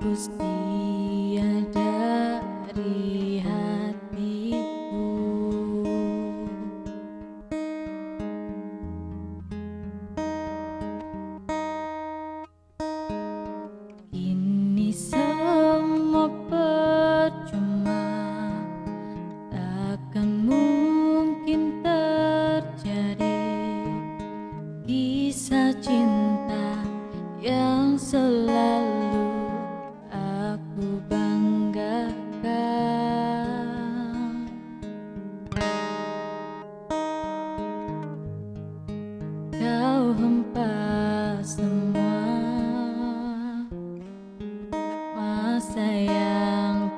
hapus dia dari hatiku. Ini semua percuma. Takkan mungkin terjadi Kisah cinta yang selalu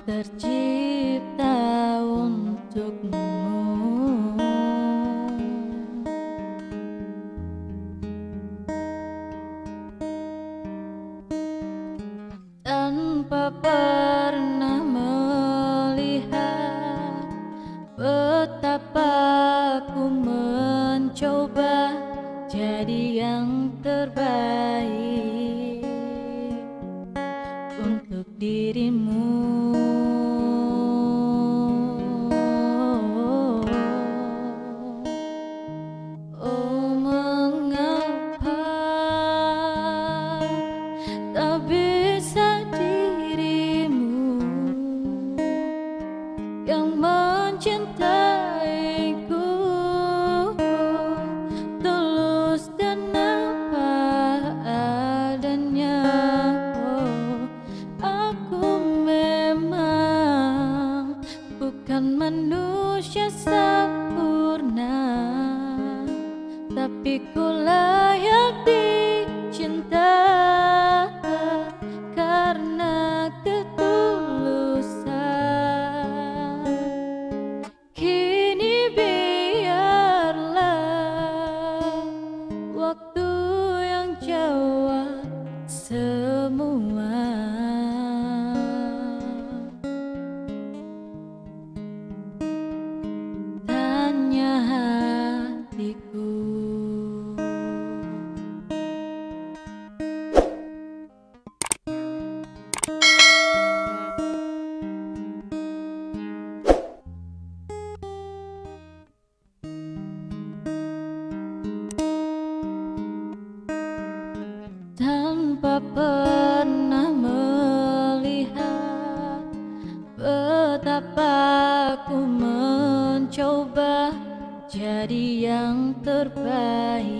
tercipta untukmu. Tanpa pernah melihat Betapa ku mencoba jadi yang terbaik bukan manusia sempurna tapi ku layak dicinta karena ketulusan. Kini biarlah waktu yang jawab semua tanpa pernah melihat betapa ku mencoba jadi yang terbaik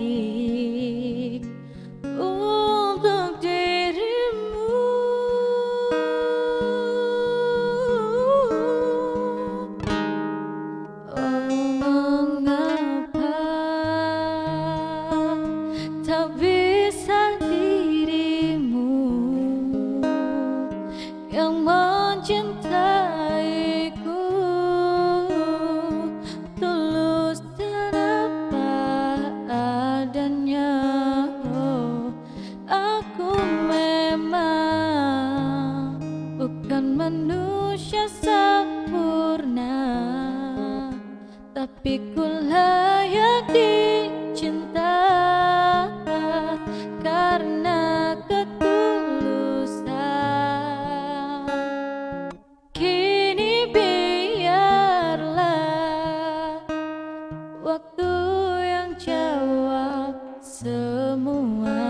tapi ku layak dicinta karena ketulusan. Kini biarlah waktu yang jawab semua